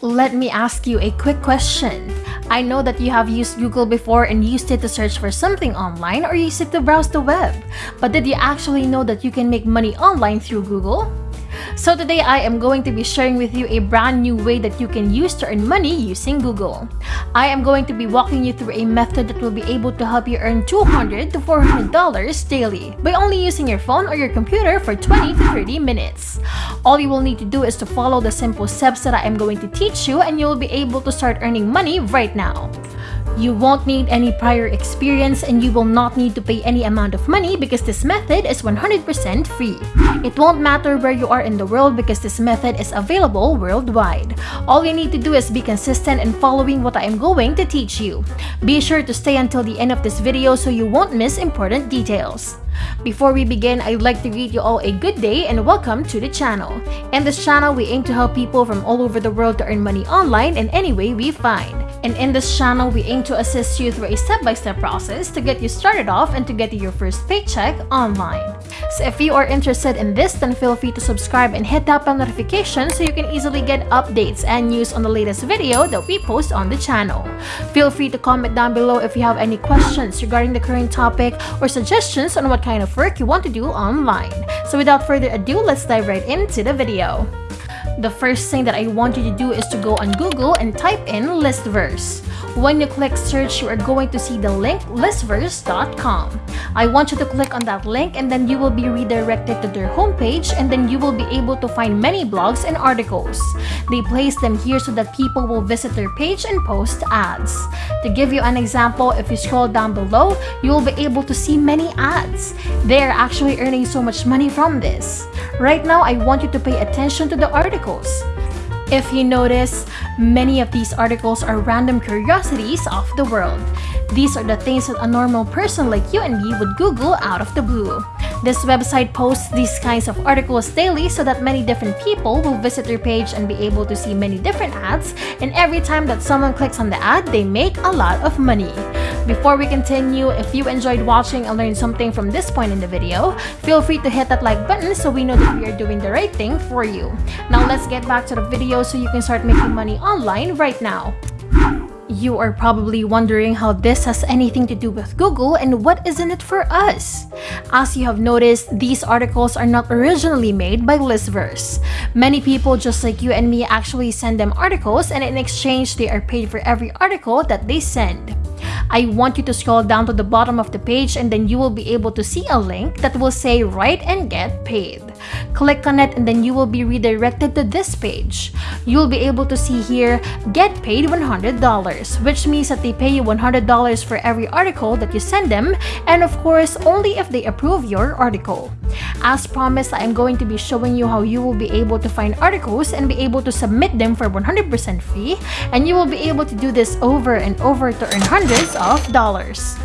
Let me ask you a quick question. I know that you have used Google before and used it to search for something online or used it to browse the web. But did you actually know that you can make money online through Google? So today I am going to be sharing with you a brand new way that you can use to earn money using Google. I am going to be walking you through a method that will be able to help you earn 200 to $400 daily by only using your phone or your computer for 20 to 30 minutes. All you will need to do is to follow the simple steps that I am going to teach you and you will be able to start earning money right now. You won't need any prior experience and you will not need to pay any amount of money because this method is 100% free. It won't matter where you are in the world because this method is available worldwide. All you need to do is be consistent in following what I am going to teach you. Be sure to stay until the end of this video so you won't miss important details. Before we begin, I'd like to greet you all a good day and welcome to the channel. In this channel, we aim to help people from all over the world to earn money online in any way we find. And in this channel, we aim to assist you through a step-by-step -step process to get you started off and to get you your first paycheck online. So if you are interested in this, then feel free to subscribe and hit that bell notification so you can easily get updates and news on the latest video that we post on the channel. Feel free to comment down below if you have any questions regarding the current topic or suggestions on what kind of work you want to do online. So without further ado, let's dive right into the video. The first thing that I want you to do is to go on Google and type in Listverse. When you click search, you are going to see the link listverse.com. I want you to click on that link and then you will be redirected to their homepage and then you will be able to find many blogs and articles. They place them here so that people will visit their page and post ads. To give you an example, if you scroll down below, you will be able to see many ads. They are actually earning so much money from this. Right now, I want you to pay attention to the articles. If you notice, many of these articles are random curiosities of the world. These are the things that a normal person like you and me would Google out of the blue. This website posts these kinds of articles daily so that many different people will visit their page and be able to see many different ads and every time that someone clicks on the ad, they make a lot of money. Before we continue, if you enjoyed watching and learned something from this point in the video, feel free to hit that like button so we know that we are doing the right thing for you. Now let's get back to the video so you can start making money online right now. You are probably wondering how this has anything to do with Google and what is in it for us. As you have noticed, these articles are not originally made by Listverse. Many people just like you and me actually send them articles and in exchange they are paid for every article that they send. I want you to scroll down to the bottom of the page and then you will be able to see a link that will say write and get paid. Click on it and then you will be redirected to this page. You will be able to see here, get paid $100, which means that they pay you $100 for every article that you send them and of course only if they approve your article. As promised, I am going to be showing you how you will be able to find articles and be able to submit them for 100% free and you will be able to do this over and over to earn hundreds of dollars.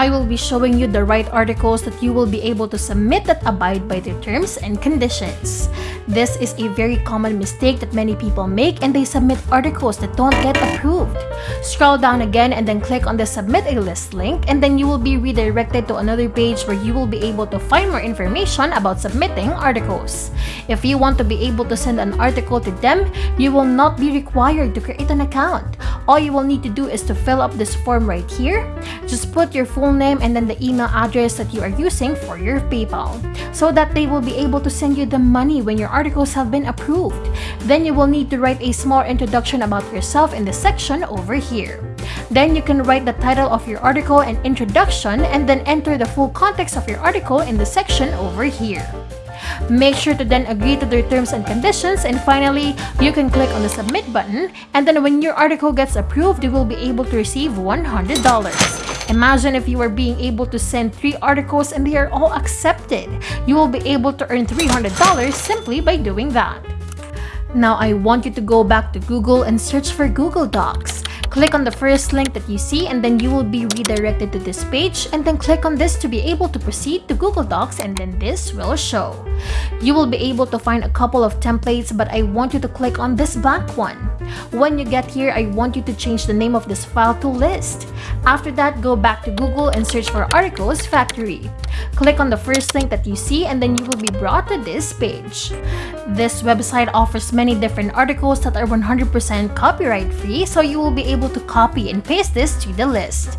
I will be showing you the right articles that you will be able to submit that abide by the terms and conditions. This is a very common mistake that many people make and they submit articles that don't get approved. Scroll down again and then click on the submit a list link and then you will be redirected to another page where you will be able to find more information about submitting articles. If you want to be able to send an article to them, you will not be required to create an account. All you will need to do is to fill up this form right here. Just put your full name and then the email address that you are using for your PayPal so that they will be able to send you the money when your articles have been approved. Then you will need to write a small introduction about yourself in the section over here. Then you can write the title of your article and introduction and then enter the full context of your article in the section over here. Make sure to then agree to their terms and conditions and finally, you can click on the submit button and then when your article gets approved, you will be able to receive $100. Imagine if you are being able to send 3 articles and they are all accepted. You will be able to earn $300 simply by doing that. Now I want you to go back to Google and search for Google Docs. Click on the first link that you see and then you will be redirected to this page and then click on this to be able to proceed to Google Docs and then this will show. You will be able to find a couple of templates but I want you to click on this black one. When you get here, I want you to change the name of this file to list. After that, go back to Google and search for Articles Factory. Click on the first link that you see and then you will be brought to this page. This website offers many different articles that are 100% copyright free so you will be able to copy and paste this to the list.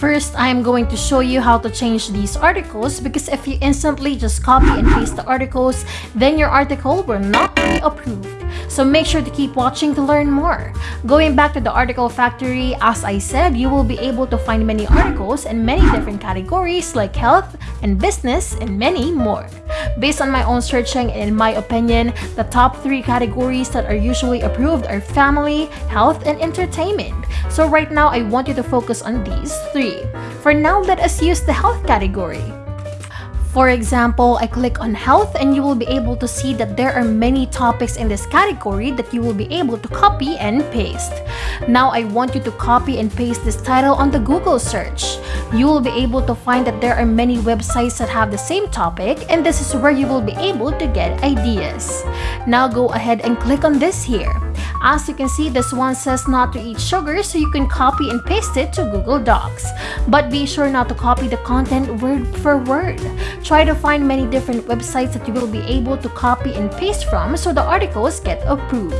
First, I am going to show you how to change these articles because if you instantly just copy and paste the articles, then your article will not be approved. So make sure to keep watching to learn more. Going back to the article factory, as I said, you will be able to find many articles in many different categories like health and business and many more. Based on my own searching and in my opinion, the top 3 categories that are usually approved are family, health, and entertainment. So right now, I want you to focus on these 3. For now, let us use the health category. For example, I click on health and you will be able to see that there are many topics in this category that you will be able to copy and paste. Now I want you to copy and paste this title on the Google search. You will be able to find that there are many websites that have the same topic and this is where you will be able to get ideas. Now go ahead and click on this here. As you can see, this one says not to eat sugar so you can copy and paste it to Google Docs. But be sure not to copy the content word for word. Try to find many different websites that you will be able to copy and paste from so the articles get approved.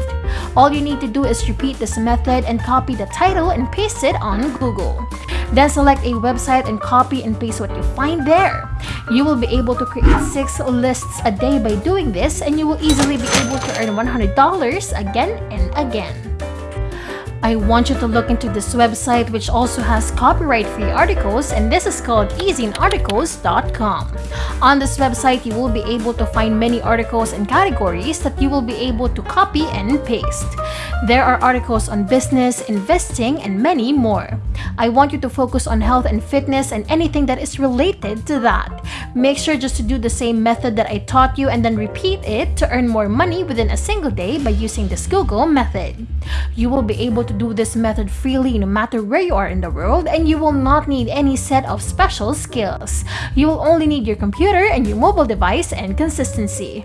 All you need to do is repeat this method and copy the title and paste it on Google. Then select a website and copy and paste what you find there. You will be able to create 6 lists a day by doing this and you will easily be able to earn $100 again and again. I want you to look into this website which also has copyright-free articles and this is called ezinearticles.com. On this website, you will be able to find many articles and categories that you will be able to copy and paste. There are articles on business, investing, and many more. I want you to focus on health and fitness and anything that is related to that. Make sure just to do the same method that I taught you and then repeat it to earn more money within a single day by using this Google method. You will be able to do this method freely no matter where you are in the world and you will not need any set of special skills. You will only need your computer and your mobile device and consistency.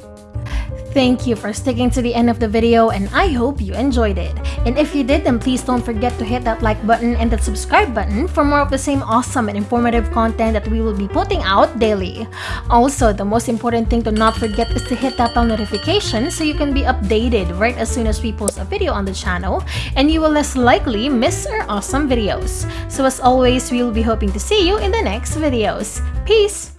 Thank you for sticking to the end of the video and I hope you enjoyed it. And if you did, then please don't forget to hit that like button and that subscribe button for more of the same awesome and informative content that we will be putting out daily. Also, the most important thing to not forget is to hit that bell notification so you can be updated right as soon as we post a video on the channel and you will less likely miss our awesome videos. So as always, we will be hoping to see you in the next videos. Peace!